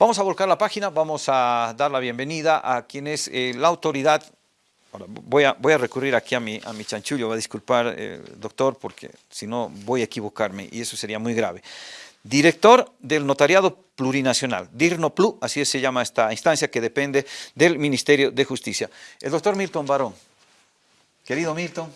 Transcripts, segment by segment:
Vamos a volcar la página, vamos a dar la bienvenida a quien es eh, la autoridad. Ahora, voy, a, voy a recurrir aquí a mi, a mi chanchullo, va a disculpar, eh, doctor, porque si no voy a equivocarme y eso sería muy grave. Director del Notariado Plurinacional, DIRNOPLU, así se llama esta instancia que depende del Ministerio de Justicia. El doctor Milton Barón. Querido Milton.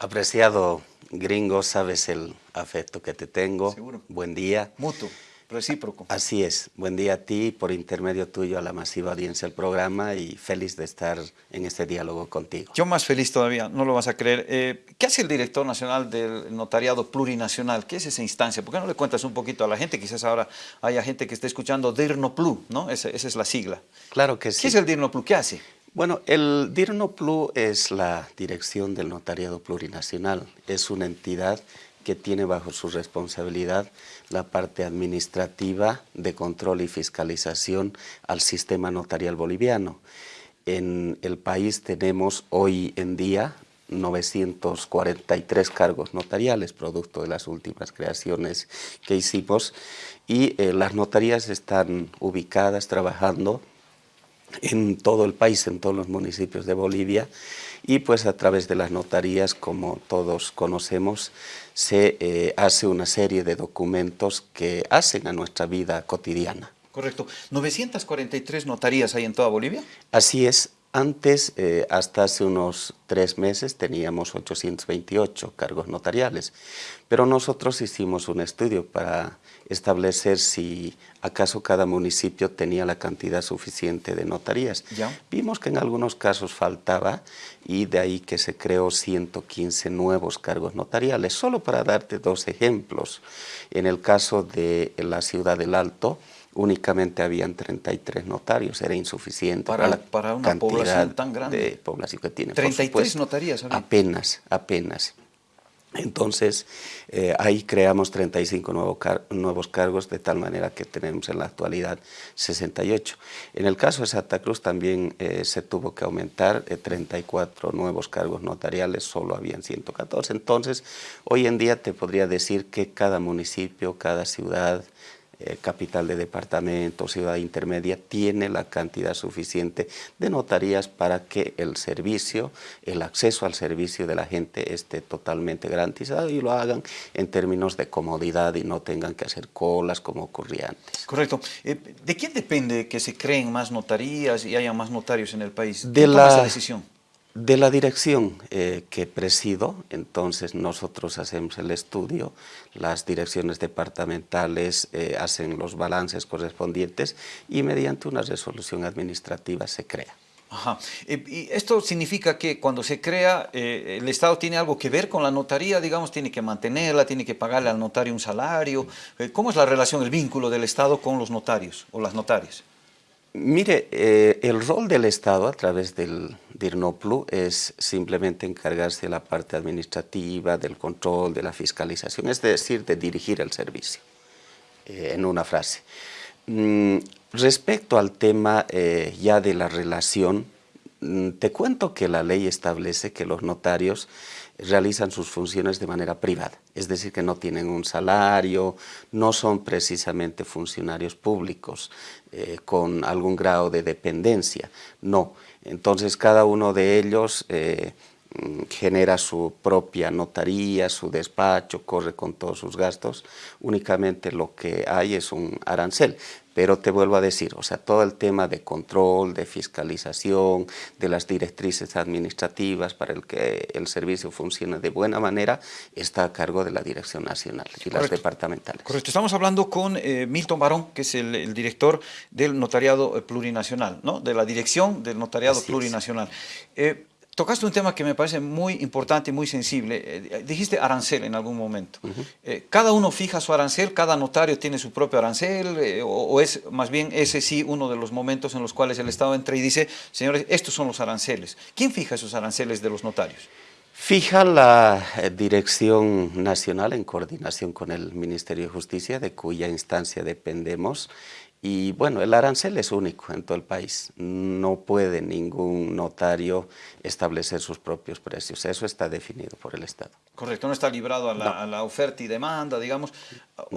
Apreciado gringo, sabes el afecto que te tengo. Seguro. Buen día. Mutuo, recíproco. Así es. Buen día a ti, por intermedio tuyo, a la masiva audiencia del programa y feliz de estar en este diálogo contigo. Yo más feliz todavía, no lo vas a creer. Eh, ¿Qué hace el director nacional del notariado plurinacional? ¿Qué es esa instancia? ¿Por qué no le cuentas un poquito a la gente? Quizás ahora haya gente que esté escuchando DIRNOPLU, ¿no? Esa, esa es la sigla. Claro que sí. ¿Qué es el DIRNOPLU? ¿Qué hace? Bueno, el DIRNOPLU es la Dirección del Notariado Plurinacional. Es una entidad que tiene bajo su responsabilidad la parte administrativa de control y fiscalización al sistema notarial boliviano. En el país tenemos hoy en día 943 cargos notariales, producto de las últimas creaciones que hicimos, y eh, las notarías están ubicadas, trabajando en todo el país, en todos los municipios de Bolivia y pues a través de las notarías, como todos conocemos, se eh, hace una serie de documentos que hacen a nuestra vida cotidiana. Correcto. ¿943 notarías hay en toda Bolivia? Así es. Antes, eh, hasta hace unos tres meses, teníamos 828 cargos notariales, pero nosotros hicimos un estudio para establecer si acaso cada municipio tenía la cantidad suficiente de notarías. ¿Ya? Vimos que en algunos casos faltaba y de ahí que se creó 115 nuevos cargos notariales. Solo para darte dos ejemplos, en el caso de la ciudad del Alto, únicamente habían 33 notarios, era insuficiente Para- la para una cantidad población tan grande. de población que tiene. por 33 supuesto. notarías había. Apenas, apenas. Entonces, eh, ahí creamos 35 nuevo nuevos cargos, de tal manera que tenemos en la actualidad 68. En el caso de Santa Cruz también eh, se tuvo que aumentar eh, 34 nuevos cargos notariales, solo habían 114. Entonces, hoy en día te podría decir que cada municipio, cada ciudad, eh, capital de departamento, ciudad intermedia, tiene la cantidad suficiente de notarías para que el servicio, el acceso al servicio de la gente esté totalmente garantizado y lo hagan en términos de comodidad y no tengan que hacer colas como ocurría antes. Correcto. Eh, ¿De quién depende que se creen más notarías y haya más notarios en el país? De ¿Quién toma la- esa decisión? De la dirección eh, que presido, entonces nosotros hacemos el estudio, las direcciones departamentales eh, hacen los balances correspondientes y mediante una resolución administrativa se crea. Ajá. Eh, ¿Y esto significa que cuando se crea, el Estado tiene algo que ver con la notaría, digamos, tiene que mantenerla, tiene que pagarle al notario un salario? ¿Cómo es la relación, el vínculo del Estado con los notarios o las notarias? Mire, eh, el rol del Estado a través del DIRNOPLU es simplemente encargarse de la parte administrativa, del control, de la fiscalización, es decir, de dirigir el servicio, eh, en una frase. Mm, respecto al tema eh, ya de la relación, mm, te cuento que la ley establece que los notarios realizan sus funciones de manera privada, es decir, que no tienen un salario, no son precisamente funcionarios públicos eh, con algún grado de dependencia, no. Entonces cada uno de ellos eh, genera su propia notaría, su despacho, corre con todos sus gastos, únicamente lo que hay es un arancel. Pero te vuelvo a decir, o sea, todo el tema de control, de fiscalización, de las directrices administrativas para el que el servicio funcione de buena manera, está a cargo de la Dirección Nacional y las departamentales. Correcto, estamos hablando con eh, Milton Barón, que es el, el director del Notariado eh, Plurinacional, ¿no? de la dirección del Notariado Así. Plurinacional. Eh, tocaste un tema que me parece muy importante y muy sensible. Eh, dijiste arancel en algún momento. Eh, ¿Cada uno fija su arancel? ¿Cada notario tiene su propio arancel? Eh, o, o es más bien ese sí uno de los momentos en los cuales el Estado entra y dice, señores, estos son los aranceles? ¿Quién fija esos aranceles de los notarios? Fija la eh, Dirección Nacional en coordinación con el Ministerio de Justicia, de cuya instancia dependemos, Y bueno, el arancel es único en todo el país. No puede ningún notario establecer sus propios precios. Eso está definido por el Estado. Correcto, no está librado a la, oferta y demanda, digamos.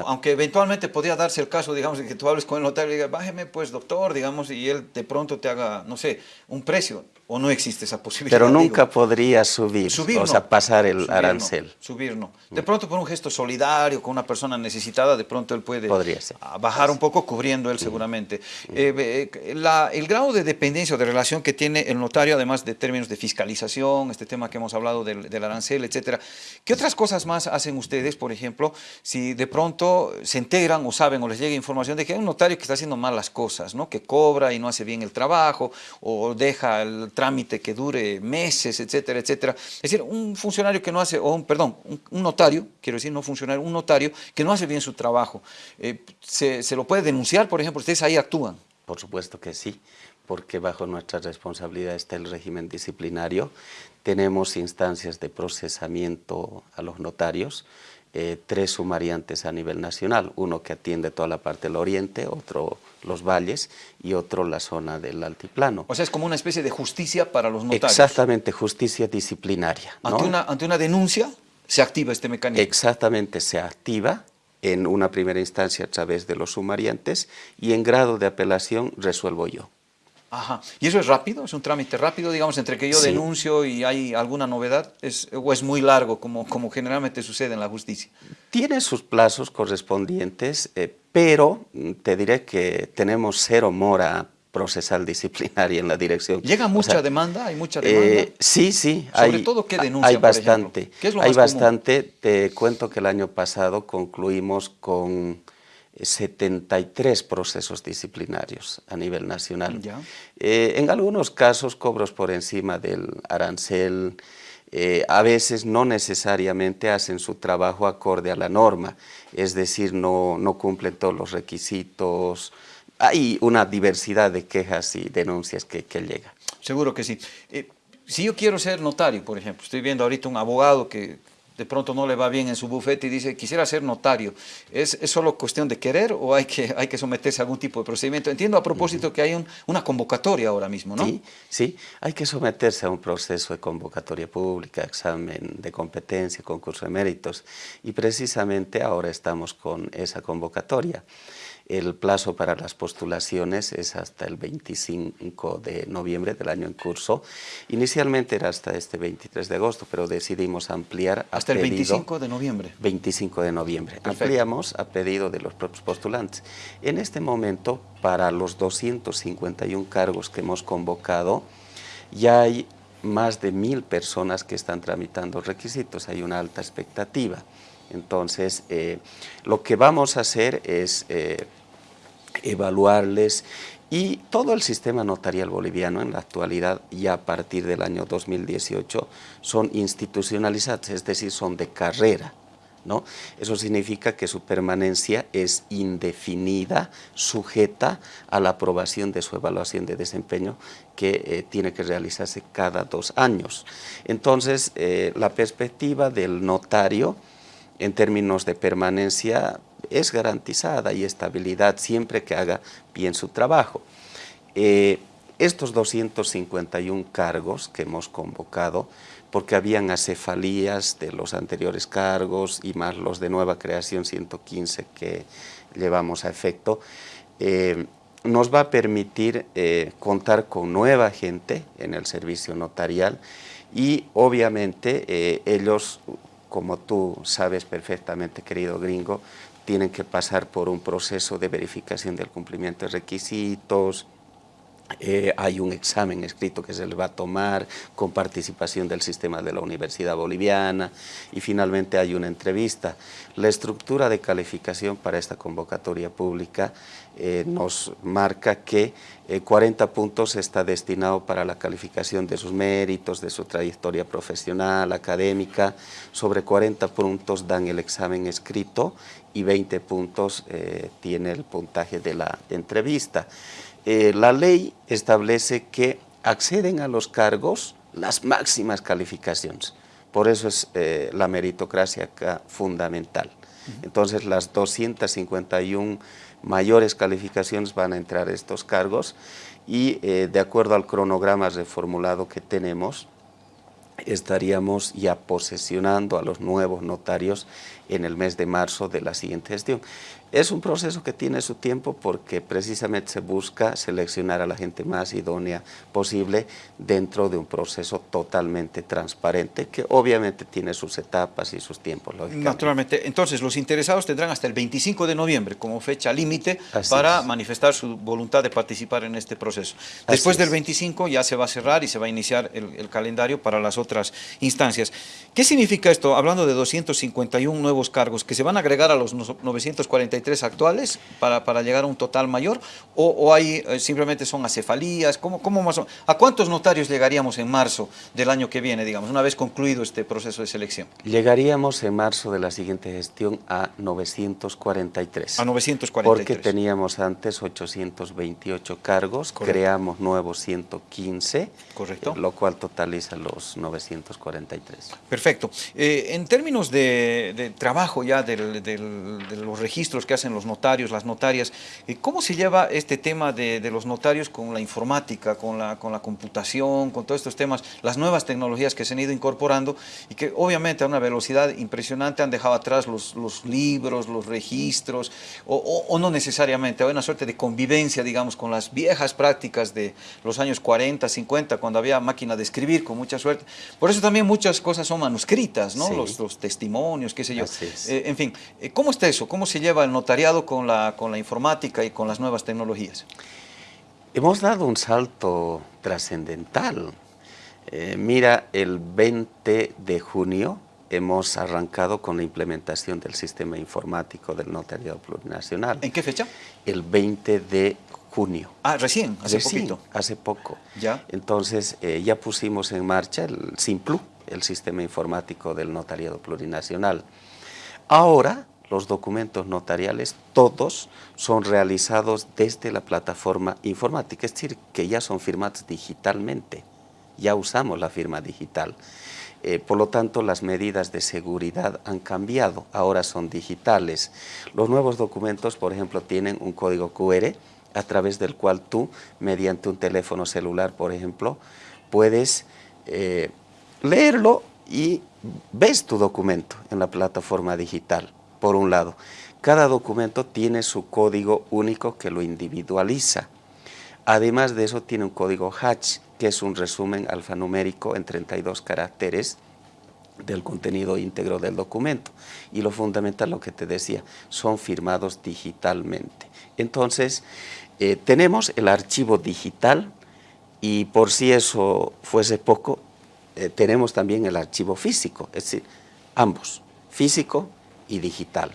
Aunque eventualmente podría darse el caso, digamos, de que tú hables con el notario y digas, bájeme pues, doctor, digamos, y él de pronto te haga, no sé, un precio. ¿O no existe esa posibilidad? Pero nunca podría subir, o sea, pasar el arancel. subir no. De pronto por un gesto solidario con una persona necesitada, de pronto él puede bajar un poco cubriendo él seguramente. Eh, el grado de dependencia o de relación que tiene el notario, además de términos de fiscalización, este tema que hemos hablado del, del arancel, etcétera. ¿Qué otras cosas más hacen ustedes, por ejemplo, si de pronto se enteran o saben o les llega información de que hay un notario que está haciendo mal las cosas, ¿no? que cobra y no hace bien el trabajo o deja el trámite que dure meses, etcétera, etcétera. Es decir, un funcionario que no hace, o un, perdón, un, notario, quiero decir, no funcionario, un notario que no hace bien su trabajo, eh, se, ¿se lo puede denunciar, por ejemplo? ¿Ustedes ahí actúan? Por supuesto que sí, porque bajo nuestra responsabilidad está el régimen disciplinario. Tenemos instancias de procesamiento a los notarios, eh, tres sumariantes a nivel nacional, uno que atiende toda la parte del oriente, otro los valles y otro la zona del altiplano. O sea, es como una especie de justicia para los notarios. Exactamente, justicia disciplinaria. Ante, una, ante una denuncia se activa este mecanismo. Exactamente, se activa en una primera instancia a través de los sumariantes y en grado de apelación resuelvo yo. Ajá. ¿Y eso es rápido? ¿Es un trámite rápido, digamos, entre que yo denuncio y hay alguna novedad? ¿Es, ¿O es muy largo, como, como generalmente sucede en la justicia? Tiene sus plazos correspondientes, eh, pero te diré que tenemos cero mora procesal disciplinaria en la dirección. ¿Llega mucha demanda? ¿Hay mucha demanda? Eh, sí, sí. Sobre todo, ¿qué denuncia, Hay bastante. ¿Qué es lo hay bastante. Te cuento que el año pasado concluimos con 73 procesos disciplinarios a nivel nacional. Eh, en algunos casos cobros por encima del arancel, eh, a veces no necesariamente hacen su trabajo acorde a la norma, es decir, no, no cumplen todos los requisitos, hay una diversidad de quejas y denuncias que, que llega. Seguro que sí. Eh, si yo quiero ser notario, por ejemplo, estoy viendo ahorita un abogado que de pronto no le va bien en su bufete y dice, quisiera ser notario, ¿es, solo cuestión de querer o hay que, hay que someterse a algún tipo de procedimiento? Entiendo a propósito que hay una convocatoria ahora mismo, ¿no? Sí, sí, hay que someterse a un proceso de convocatoria pública, examen de competencia, concurso de méritos, y precisamente ahora estamos con esa convocatoria. El plazo para las postulaciones es hasta el 25 de noviembre del año en curso. Inicialmente era hasta este 23 de agosto, pero decidimos ampliar ¿Hasta el 25 de noviembre? 25 de noviembre. Ampliamos a pedido de los propios postulantes. En este momento, para los 251 cargos que hemos convocado, ya hay más de mil personas que están tramitando requisitos, hay una alta expectativa. Entonces, eh, lo que vamos a hacer es eh, evaluarles y todo el sistema notarial boliviano en la actualidad, ya a partir del año 2018, son institucionalizados, es decir, son de carrera. ¿no? Eso significa que su permanencia es indefinida, sujeta a la aprobación de su evaluación de desempeño que eh, tiene que realizarse cada dos años. Entonces, eh, la perspectiva del notario en términos de permanencia es garantizada y estabilidad siempre que haga bien su trabajo. Eh, estos 251 cargos que hemos convocado, porque habían acefalías de los anteriores cargos y más los de nueva creación 115 que llevamos a efecto, eh, nos va a permitir eh, contar con nueva gente en el servicio notarial y obviamente ellos, como tú sabes perfectamente, querido gringo, tienen que pasar por un proceso de verificación del cumplimiento de requisitos, eh, hay un examen escrito que se les va a tomar con participación del sistema de la Universidad Boliviana y finalmente hay una entrevista. La estructura de calificación para esta convocatoria pública eh, nos marca que 40 eh, puntos está destinado para la calificación de sus méritos, de su trayectoria profesional, académica, sobre 40 puntos dan el examen escrito y 20 puntos tiene el puntaje de la entrevista. Eh, la ley establece que acceden a los cargos las máximas calificaciones. Por eso es eh, la meritocracia acá fundamental. Entonces, las 251 mayores calificaciones van a entrar estos cargos y eh, de acuerdo al cronograma reformulado que tenemos, estaríamos ya posesionando a los nuevos notarios en el mes de marzo de la siguiente gestión. Es un proceso que tiene su tiempo porque precisamente se busca seleccionar a la gente más idónea posible dentro de un proceso totalmente transparente que obviamente tiene sus etapas y sus tiempos. Naturalmente. Entonces, los interesados tendrán hasta el 25 de noviembre como fecha límite para manifestar su voluntad de participar en este proceso. Después del 25 ya se va a cerrar y se va a iniciar el, el calendario para las otras instancias. ¿Qué significa esto? Hablando de 251 nuevos cargos que se van a agregar a los 943 actuales para, para llegar a un total mayor o, o hay, eh, simplemente son acefalías, ¿Cómo, cómo más ¿a cuántos notarios llegaríamos en marzo del año que viene, digamos, una vez concluido este proceso de selección? Llegaríamos en marzo de la siguiente gestión a 943. A 943. Porque teníamos antes 828 cargos, creamos nuevos 115, Correcto. lo cual totaliza los 943. Perfecto. Eh, en términos de, de trabajo ya del, del, de los registros que hacen los notarios, las notarias, eh, ¿cómo se lleva este tema de, de, los notarios con la informática, con la, con la computación, con todos estos temas, las nuevas tecnologías que se han ido incorporando y que obviamente a una velocidad impresionante han dejado atrás los, los libros, los registros, o, o, o no necesariamente, hay una suerte de convivencia, digamos, con las viejas prácticas de los años 40, 50, cuando había máquina de escribir, con mucha suerte. Por eso también muchas cosas son manuscritas, ¿no? Sí. Los, los, testimonios, qué sé yo. Eh, en fin, eh, ¿cómo está eso? ¿Cómo se lleva el notariado con la, con la informática y con las nuevas tecnologías? Hemos dado un salto trascendental. Eh, mira, el 20 de junio hemos arrancado con la implementación del sistema informático del notariado plurinacional. ¿En qué fecha? El 20 de junio. Ah, recién, hace recién, poquito. hace poco. Ya. Entonces, eh, ya pusimos en marcha el SIMPLU, el sistema informático del notariado plurinacional. Ahora, los documentos notariales, todos son realizados desde la plataforma informática, es decir, que ya son firmados digitalmente, ya usamos la firma digital. Eh, por lo tanto, las medidas de seguridad han cambiado, ahora son digitales. Los nuevos documentos, por ejemplo, tienen un código QR a través del cual tú, mediante un teléfono celular, por ejemplo, puedes eh, leerlo y ves tu documento en la plataforma digital, por un lado. Cada documento tiene su código único que lo individualiza. Además de eso tiene un código hatch, que es un resumen alfanumérico en 32 caracteres del contenido íntegro del documento. Y lo fundamental, lo que te decía, son firmados digitalmente. Entonces, eh, tenemos el archivo digital y por si eso fuese poco, eh, tenemos también el archivo físico, es decir, ambos, físico y digital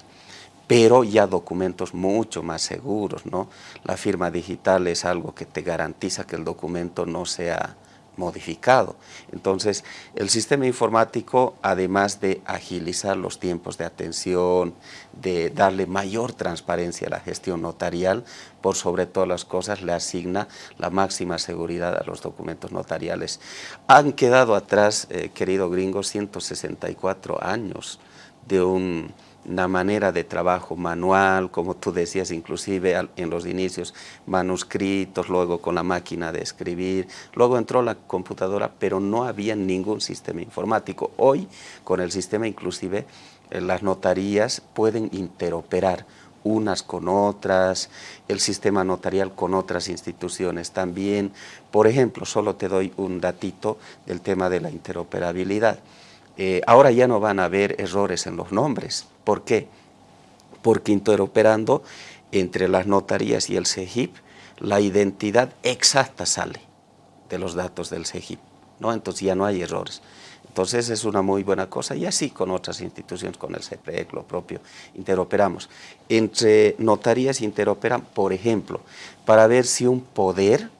pero ya documentos mucho más seguros, ¿no? La firma digital es algo que te garantiza que el documento no sea modificado. Entonces, el sistema informático, además de agilizar los tiempos de atención, de darle mayor transparencia a la gestión notarial, por sobre todas las cosas le asigna la máxima seguridad a los documentos notariales. Han quedado atrás, eh, querido gringo, 164 años de un una manera de trabajo manual, como tú decías, inclusive en los inicios, manuscritos, luego con la máquina de escribir, luego entró la computadora, pero no había ningún sistema informático. Hoy, con el sistema inclusive, eh, las notarías pueden interoperar unas con otras, el sistema notarial con otras instituciones también. Por ejemplo, solo te doy un datito del tema de la interoperabilidad. Eh, ahora ya no van a haber errores en los nombres. ¿Por qué? Porque interoperando entre las notarías y el CEGIP, la identidad exacta sale de los datos del CEGIP, ¿no? entonces ya no hay errores. Entonces es una muy buena cosa y así con otras instituciones, con el CPEC, lo propio, interoperamos. Entre notarías interoperan, por ejemplo, para ver si un poder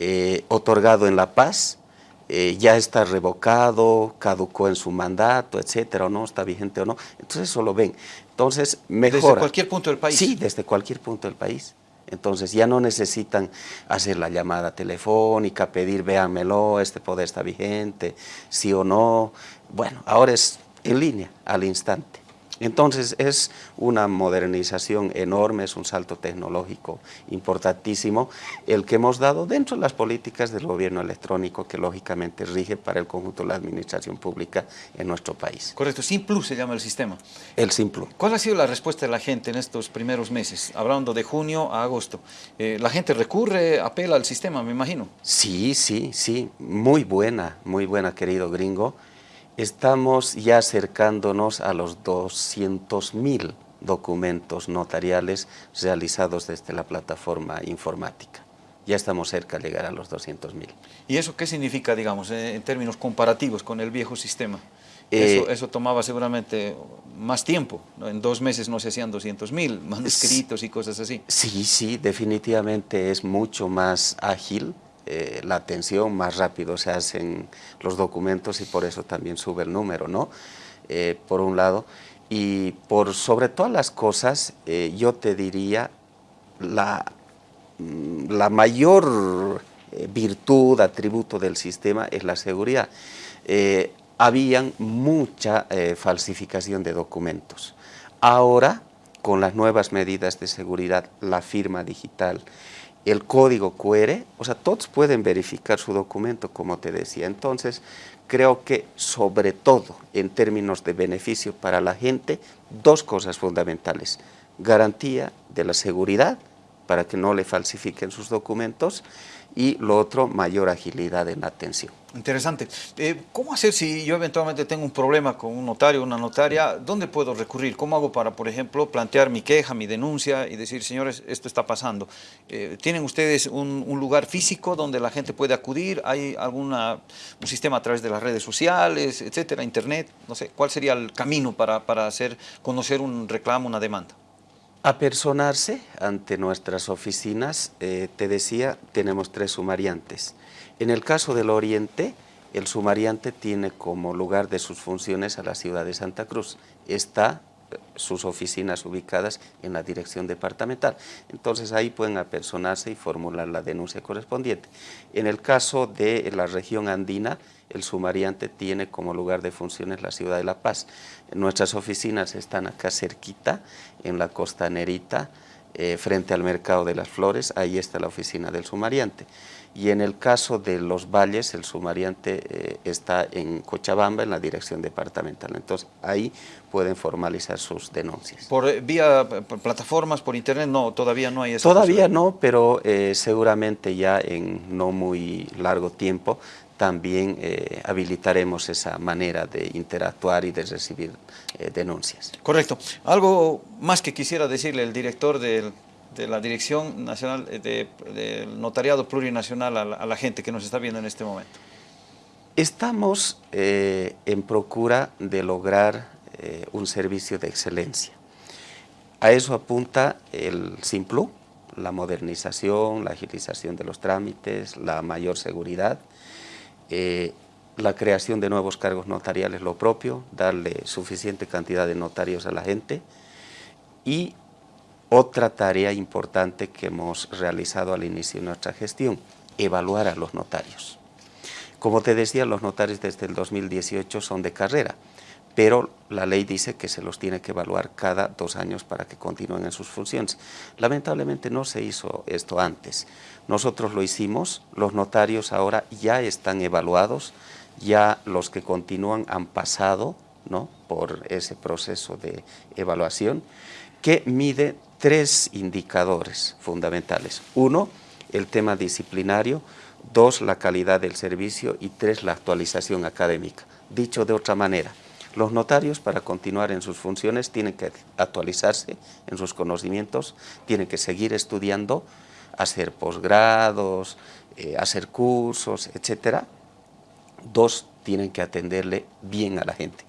eh, otorgado en La Paz eh, ya está revocado, caducó en su mandato, etcétera, o no, está vigente o no. Entonces eso lo ven. Entonces mejora. ¿Desde cualquier punto del país? Sí, desde cualquier punto del país. Entonces ya no necesitan hacer la llamada telefónica, pedir, véanmelo, este poder está vigente, sí o no. Bueno, ahora es en línea, al instante. Entonces es una modernización enorme, es un salto tecnológico importantísimo el que hemos dado dentro de las políticas del gobierno electrónico que lógicamente rige para el conjunto de la administración pública en nuestro país. Correcto, SIMPLUS se llama el sistema. El SIMPLUS. ¿Cuál ha sido la respuesta de la gente en estos primeros meses, hablando de junio a agosto? Eh, ¿La gente recurre, apela al sistema, me imagino? Sí, sí, sí, muy buena, muy buena querido gringo. Estamos ya acercándonos a los 200.000 documentos notariales realizados desde la plataforma informática. Ya estamos cerca de llegar a los 200.000. ¿Y eso qué significa, digamos, en términos comparativos con el viejo sistema? Eso, eh, eso, tomaba seguramente más tiempo. En dos meses no se hacían 200.000 manuscritos y cosas así. Sí, sí, definitivamente es mucho más ágil eh, la atención, más rápido se hacen los documentos y por eso también sube el número, ¿no? Eh, por un lado. Y por sobre todas las cosas, eh, yo te diría, la, mm, la mayor virtud, atributo del sistema es la seguridad. habían mucha falsificación de documentos. Ahora, con las nuevas medidas de seguridad, la firma digital, el código QR, o sea, todos pueden verificar su documento, como te decía. Entonces, creo que sobre todo en términos de beneficio para la gente, dos cosas fundamentales. Garantía de la seguridad para que no le falsifiquen sus documentos y lo otro, mayor agilidad en la atención. Interesante. Eh, ¿Cómo hacer si yo eventualmente tengo un problema con un notario una notaria? ¿Dónde puedo recurrir? ¿Cómo hago para, por ejemplo, plantear mi queja, mi denuncia y decir, señores, esto está pasando? Eh, ¿Tienen ustedes un, lugar físico donde la gente puede acudir? ¿Hay algún un sistema a través de las redes sociales, etcétera, internet? No sé, ¿cuál sería el camino para, para hacer conocer un reclamo, una demanda? Apersonarse ante nuestras oficinas, eh, te decía, tenemos tres sumariantes. En el caso del Oriente, el sumariante tiene como lugar de sus funciones a la ciudad de Santa Cruz. Está sus oficinas ubicadas en la dirección departamental. Entonces ahí pueden apersonarse y formular la denuncia correspondiente. En el caso de la región andina, el sumariante tiene como lugar de funciones la ciudad de La Paz. Nuestras oficinas están acá cerquita, en la costanerita, eh, frente al Mercado de las Flores, ahí está la oficina del sumariante. Y en el caso de los valles, el sumariante eh, está en Cochabamba, en la dirección departamental. Entonces, ahí pueden formalizar sus denuncias. ¿Por eh, vía plataformas, por internet? No, todavía no hay eso. Todavía no, pero seguramente ya en no muy largo tiempo también eh, habilitaremos esa manera de interactuar y de recibir eh, denuncias. Correcto. Algo más que quisiera decirle el director de la Dirección Nacional eh, del Notariado Plurinacional a la, gente que nos está viendo en este momento. Estamos en procura de lograr un servicio de excelencia. A eso apunta el SIMPLU, la modernización, la agilización de los trámites, la mayor seguridad, eh, la creación de nuevos cargos notariales lo propio, darle suficiente cantidad de notarios a la gente y otra tarea importante que hemos realizado al inicio de nuestra gestión, evaluar a los notarios. Como te decía, los notarios desde el 2018 son de carrera, pero la ley dice que se los tiene que evaluar cada dos años para que continúen en sus funciones. Lamentablemente no se hizo esto antes. Nosotros lo hicimos, los notarios ahora ya están evaluados, ya los que continúan han pasado ¿no? por ese proceso de evaluación que mide tres indicadores fundamentales. Uno, el tema disciplinario, dos, la calidad del servicio y tres, la actualización académica. Dicho de otra manera, los notarios para continuar en sus funciones tienen que actualizarse en sus conocimientos, tienen que seguir estudiando, hacer posgrados, eh, hacer cursos, etc. Dos, tienen que atenderle bien a la gente,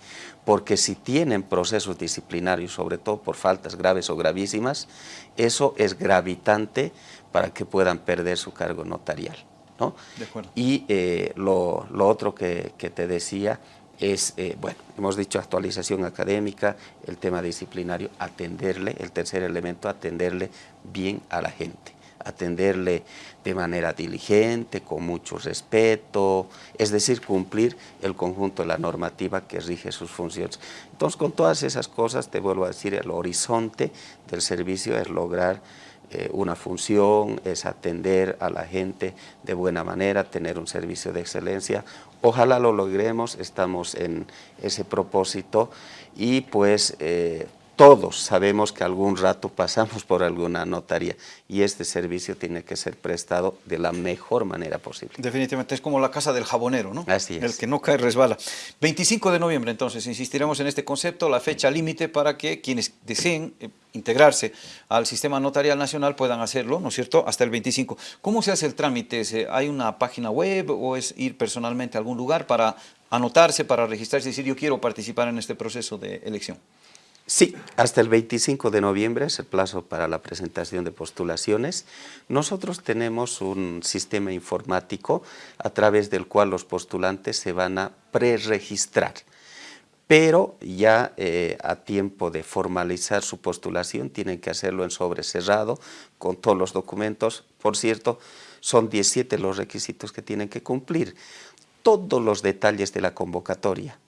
porque si tienen procesos disciplinarios, sobre todo por faltas graves o gravísimas, eso es gravitante para que puedan perder su cargo notarial. ¿no? Y eh, lo, otro que, que te decía es, eh, bueno, hemos dicho actualización académica, el tema disciplinario, atenderle, el tercer elemento, atenderle bien a la gente. Atenderle de manera diligente, con mucho respeto, es decir, cumplir el conjunto de la normativa que rige sus funciones. Entonces, con todas esas cosas, te vuelvo a decir, el horizonte del servicio es lograr eh, una función, es atender a la gente de buena manera, tener un servicio de excelencia. Ojalá lo logremos, estamos en ese propósito y pues eh, todos sabemos que algún rato pasamos por alguna notaría y este servicio tiene que ser prestado de la mejor manera posible. Definitivamente es como la casa del jabonero, ¿no? Así es. El que no cae resbala. 25 de noviembre entonces, insistiremos en este concepto, la fecha límite para que quienes deseen eh, integrarse al sistema notarial nacional puedan hacerlo, ¿no es cierto?, hasta el 25. ¿Cómo se hace el trámite? ¿Hay una página web o es ir personalmente a algún lugar para anotarse, para registrarse y decir yo quiero participar en este proceso de elección? Sí, hasta el 25 de noviembre es el plazo para la presentación de postulaciones. Nosotros tenemos un sistema informático a través del cual los postulantes se van a preregistrar, pero ya eh, a tiempo de formalizar su postulación tienen que hacerlo en sobre cerrado con todos los documentos. Por cierto, son 17 los requisitos que tienen que cumplir. Todos los detalles de la convocatoria,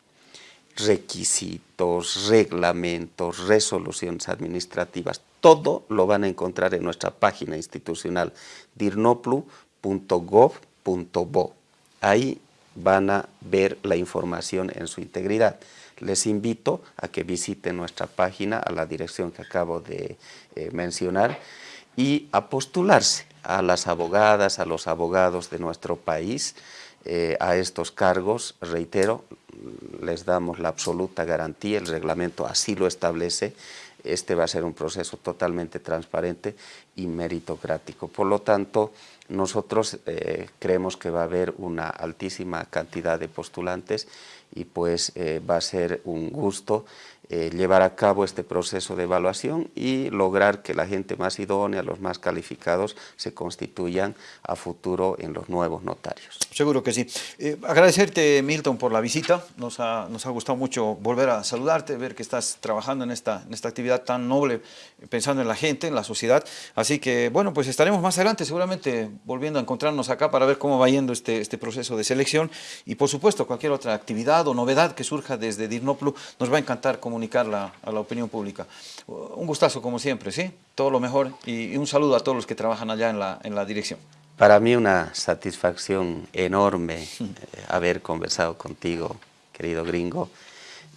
requisitos, reglamentos, resoluciones administrativas, todo lo van a encontrar en nuestra página institucional dirnoplu.gov.bo. Ahí van a ver la información en su integridad. Les invito a que visiten nuestra página a la dirección que acabo de eh, mencionar y a postularse a las abogadas, a los abogados de nuestro país, eh, a estos cargos, reitero, les damos la absoluta garantía, el reglamento así lo establece, este va a ser un proceso totalmente transparente y meritocrático. Por lo tanto, nosotros eh, creemos que va a haber una altísima cantidad de postulantes y pues eh, va a ser un gusto eh, llevar a cabo este proceso de evaluación y lograr que la gente más idónea, los más calificados, se constituyan a futuro en los nuevos notarios. Seguro que sí. Eh, agradecerte, Milton, por la visita. Nos ha, nos ha gustado mucho volver a saludarte, ver que estás trabajando en esta, en esta actividad tan noble, pensando en la gente, en la sociedad. Así que, bueno, pues estaremos más adelante seguramente volviendo a encontrarnos acá para ver cómo va yendo este, este proceso de selección y, por supuesto, cualquier otra actividad o novedad que surja desde Dirnoplu, nos va a encantar como comunicarla a la opinión pública. Un gustazo como siempre, ¿sí? Todo lo mejor y, un saludo a todos los que trabajan allá en la, en la dirección. Para mí una satisfacción enorme eh, haber conversado contigo, querido gringo.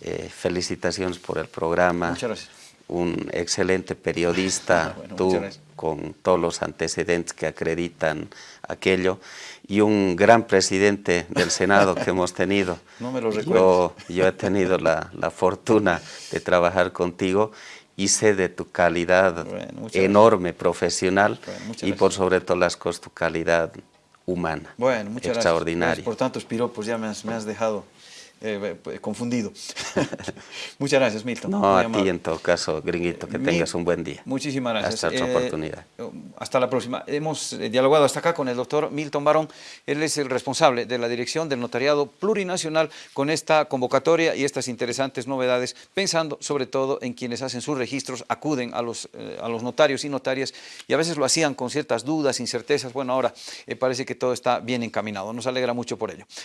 Eh, felicitaciones por el programa. Muchas gracias. Un excelente periodista, ah, tú con todos los antecedentes que acreditan aquello y un gran presidente del Senado que hemos tenido. No me lo recuerdo. Yo, he tenido la, fortuna de trabajar contigo y sé de tu calidad enorme profesional y por sobre todas las cosas tu calidad humana. Bueno, muchas extraordinaria. Gracias por tantos piropos, ya me has, me has dejado eh, pues, confundido. Muchas gracias, Milton. No, a ti en todo caso, gringuito, que tengas un buen día. Muchísimas gracias. Hasta otra eh, oportunidad. Hasta la próxima. Hemos eh, dialogado hasta acá con el doctor Milton Barón. Él es el responsable de la dirección del notariado plurinacional con esta convocatoria y estas interesantes novedades, pensando sobre todo en quienes hacen sus registros, acuden a los, a los notarios y notarias y a veces lo hacían con ciertas dudas, incertezas. Bueno, ahora parece que todo está bien encaminado. Nos alegra mucho por ello.